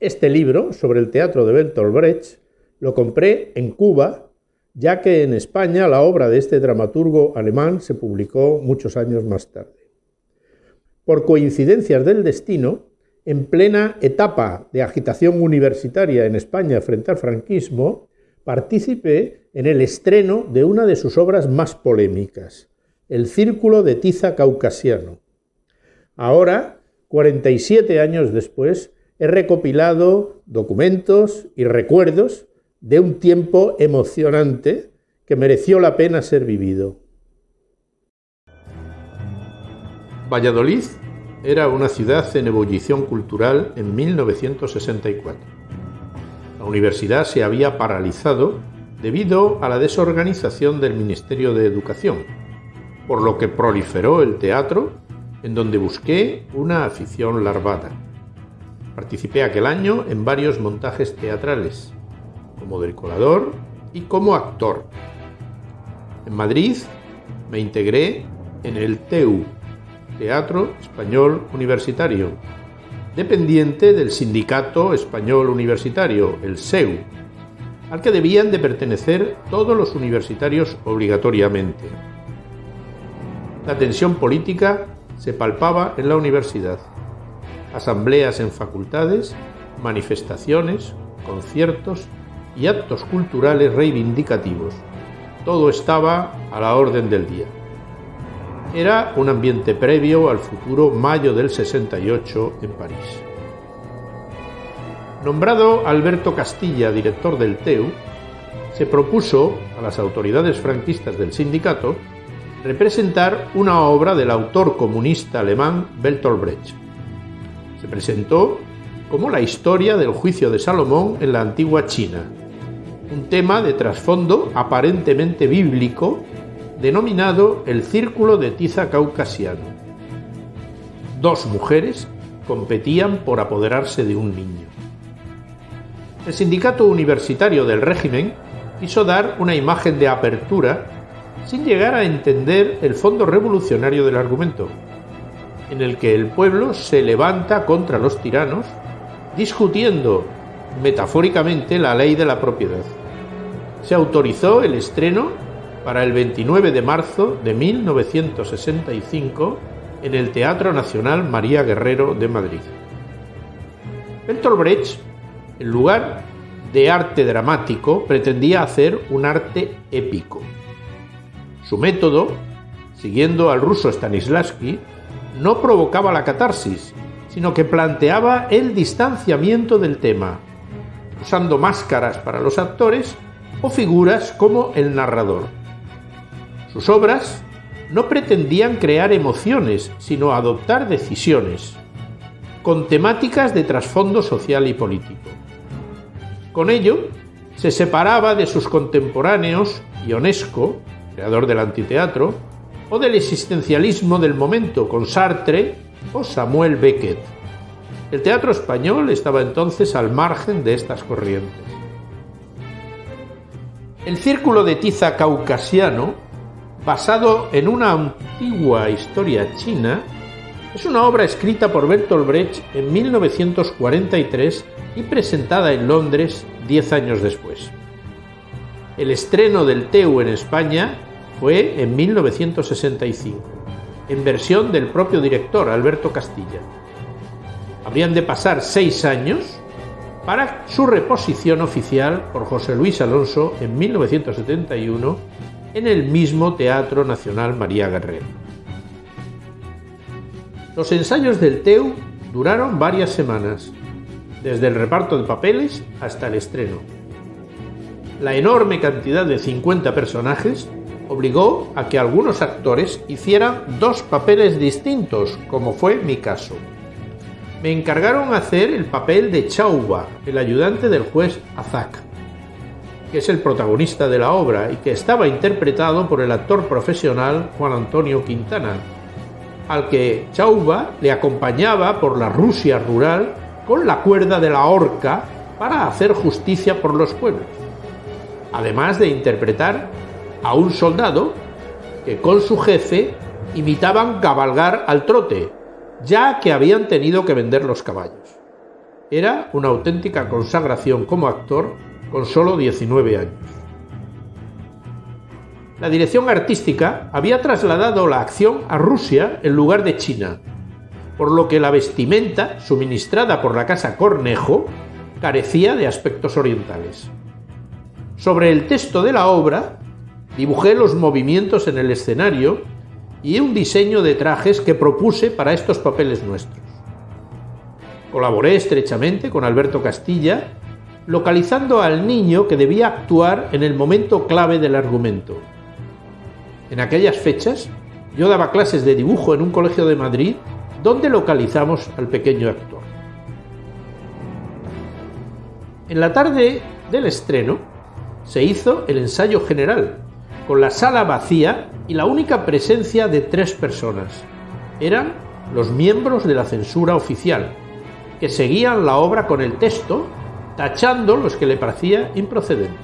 Este libro sobre el teatro de Bertolt Brecht lo compré en Cuba, ya que en España la obra de este dramaturgo alemán se publicó muchos años más tarde. Por coincidencias del destino, en plena etapa de agitación universitaria en España frente al franquismo, participé en el estreno de una de sus obras más polémicas, El Círculo de Tiza Caucasiano. Ahora, 47 años después, he recopilado documentos y recuerdos de un tiempo emocionante que mereció la pena ser vivido. Valladolid era una ciudad en ebullición cultural en 1964. La universidad se había paralizado debido a la desorganización del Ministerio de Educación, por lo que proliferó el teatro, en donde busqué una afición larvada. Participé aquel año en varios montajes teatrales, como decorador y como actor. En Madrid me integré en el TEU, Teatro Español Universitario, dependiente del Sindicato Español Universitario, el SEU, al que debían de pertenecer todos los universitarios obligatoriamente. La tensión política se palpaba en la universidad. Asambleas en facultades, manifestaciones, conciertos y actos culturales reivindicativos. Todo estaba a la orden del día. Era un ambiente previo al futuro mayo del 68 en París. Nombrado Alberto Castilla director del TEU, se propuso a las autoridades franquistas del sindicato representar una obra del autor comunista alemán Bertolt Brecht. Se presentó como la historia del juicio de Salomón en la antigua China, un tema de trasfondo aparentemente bíblico denominado el Círculo de Tiza Caucasiano. Dos mujeres competían por apoderarse de un niño. El sindicato universitario del régimen quiso dar una imagen de apertura sin llegar a entender el fondo revolucionario del argumento, en el que el pueblo se levanta contra los tiranos discutiendo metafóricamente la ley de la propiedad. Se autorizó el estreno para el 29 de marzo de 1965 en el Teatro Nacional María Guerrero de Madrid. Bertolt Brecht, en lugar de arte dramático, pretendía hacer un arte épico. Su método, siguiendo al ruso Stanislavski, no provocaba la catarsis, sino que planteaba el distanciamiento del tema, usando máscaras para los actores o figuras como el narrador. Sus obras no pretendían crear emociones, sino adoptar decisiones, con temáticas de trasfondo social y político. Con ello, se separaba de sus contemporáneos Ionesco, creador del antiteatro, o del existencialismo del momento con Sartre o Samuel Beckett. El teatro español estaba entonces al margen de estas corrientes. El círculo de tiza caucasiano basado en una antigua historia china, es una obra escrita por Bertolt Brecht en 1943 y presentada en Londres diez años después. El estreno del TEU en España fue en 1965, en versión del propio director Alberto Castilla. Habrían de pasar seis años para su reposición oficial por José Luis Alonso en 1971 en el mismo Teatro Nacional María Guerrero. Los ensayos del TEU duraron varias semanas, desde el reparto de papeles hasta el estreno. La enorme cantidad de 50 personajes obligó a que algunos actores hicieran dos papeles distintos, como fue mi caso. Me encargaron hacer el papel de Chauba, el ayudante del juez Azak que es el protagonista de la obra y que estaba interpretado por el actor profesional Juan Antonio Quintana, al que Chauba le acompañaba por la Rusia rural con la cuerda de la horca para hacer justicia por los pueblos, además de interpretar a un soldado que con su jefe imitaban cabalgar al trote, ya que habían tenido que vender los caballos. era una auténtica consagración como actor con solo 19 años. La dirección artística había trasladado la acción a Rusia en lugar de China, por lo que la vestimenta suministrada por la casa Cornejo carecía de aspectos orientales. Sobre el texto de la obra, dibujé los movimientos en el escenario y un diseño de trajes que propuse para estos papeles nuestros. Colaboré estrechamente con Alberto Castilla, localizando al niño que debía actuar en el momento clave del argumento. En aquellas fechas, yo daba clases de dibujo en un colegio de Madrid donde localizamos al pequeño actor. En la tarde del estreno se hizo el ensayo general, con la sala vacía y la única presencia de tres personas. Eran los miembros de la censura oficial, que seguían la obra con el texto, tachando los que le parecía improcedente.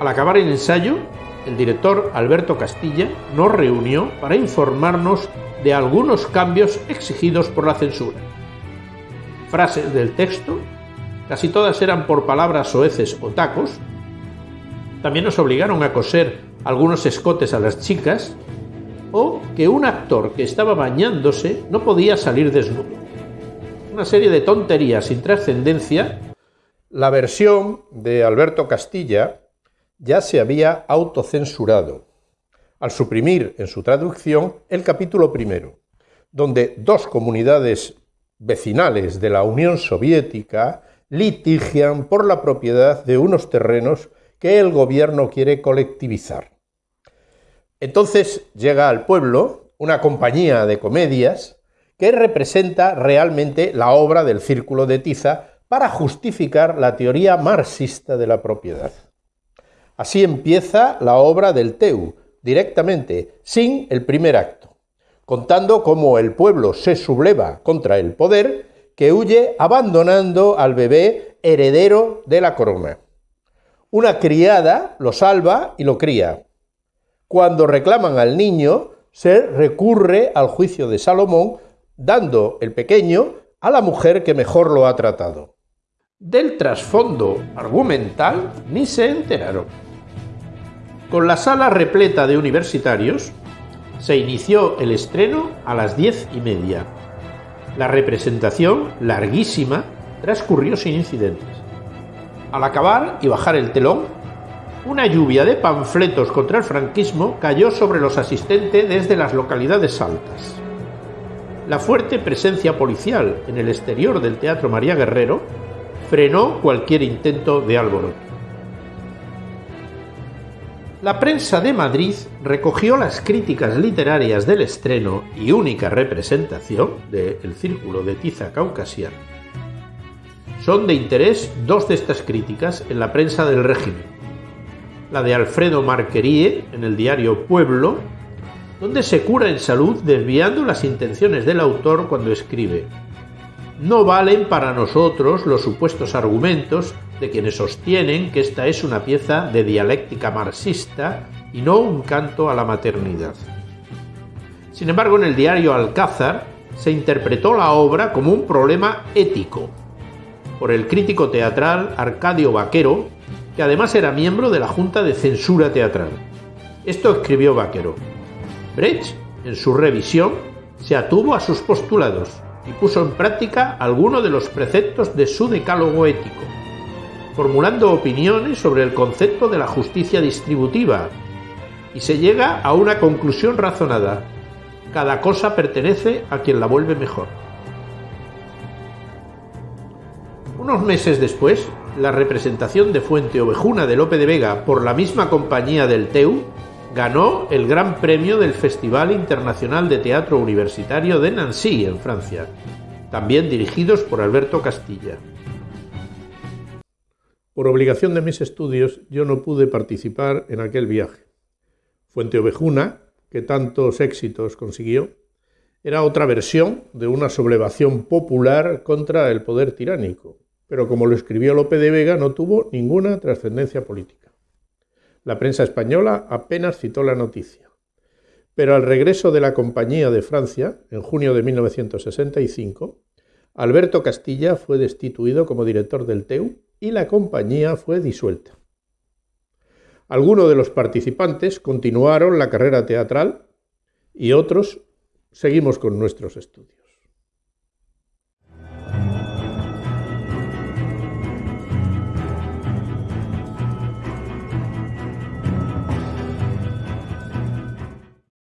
Al acabar el ensayo, el director Alberto Castilla nos reunió para informarnos de algunos cambios exigidos por la censura. Frases del texto, casi todas eran por palabras soeces o tacos. También nos obligaron a coser algunos escotes a las chicas o que un actor que estaba bañándose no podía salir desnudo. Una serie de tonterías sin trascendencia, la versión de Alberto Castilla ya se había autocensurado. Al suprimir en su traducción el capítulo primero, donde dos comunidades vecinales de la Unión Soviética litigian por la propiedad de unos terrenos que el gobierno quiere colectivizar. Entonces llega al pueblo una compañía de comedias que representa realmente la obra del Círculo de Tiza para justificar la teoría marxista de la propiedad. Así empieza la obra del Teu, directamente, sin el primer acto, contando cómo el pueblo se subleva contra el poder que huye abandonando al bebé heredero de la corona. Una criada lo salva y lo cría. Cuando reclaman al niño, se recurre al juicio de Salomón dando el pequeño a la mujer que mejor lo ha tratado. Del trasfondo argumental ni se enteraron. Con la sala repleta de universitarios, se inició el estreno a las diez y media. La representación, larguísima, transcurrió sin incidentes. Al acabar y bajar el telón, una lluvia de panfletos contra el franquismo cayó sobre los asistentes desde las localidades altas. La fuerte presencia policial en el exterior del Teatro María Guerrero frenó cualquier intento de alboroto. La prensa de Madrid recogió las críticas literarias del estreno y única representación de El Círculo de Tiza Caucasiano. Son de interés dos de estas críticas en la prensa del régimen. La de Alfredo Marquerie en el diario Pueblo donde se cura en salud desviando las intenciones del autor cuando escribe. No valen para nosotros los supuestos argumentos de quienes sostienen que esta es una pieza de dialéctica marxista y no un canto a la maternidad. Sin embargo, en el diario Alcázar se interpretó la obra como un problema ético por el crítico teatral Arcadio Vaquero, que además era miembro de la Junta de Censura Teatral. Esto escribió Vaquero. Brecht, en su revisión, se atuvo a sus postulados y puso en práctica algunos de los preceptos de su decálogo ético, formulando opiniones sobre el concepto de la justicia distributiva, y se llega a una conclusión razonada. Cada cosa pertenece a quien la vuelve mejor. Unos meses después, la representación de Fuente Ovejuna de Lope de Vega por la misma compañía del TEU ganó el Gran Premio del Festival Internacional de Teatro Universitario de Nancy, en Francia, también dirigidos por Alberto Castilla. Por obligación de mis estudios, yo no pude participar en aquel viaje. Fuente Ovejuna, que tantos éxitos consiguió, era otra versión de una sublevación popular contra el poder tiránico, pero como lo escribió Lope de Vega no tuvo ninguna trascendencia política. La prensa española apenas citó la noticia. Pero al regreso de la Compañía de Francia, en junio de 1965, Alberto Castilla fue destituido como director del TEU y la compañía fue disuelta. Algunos de los participantes continuaron la carrera teatral y otros seguimos con nuestros estudios.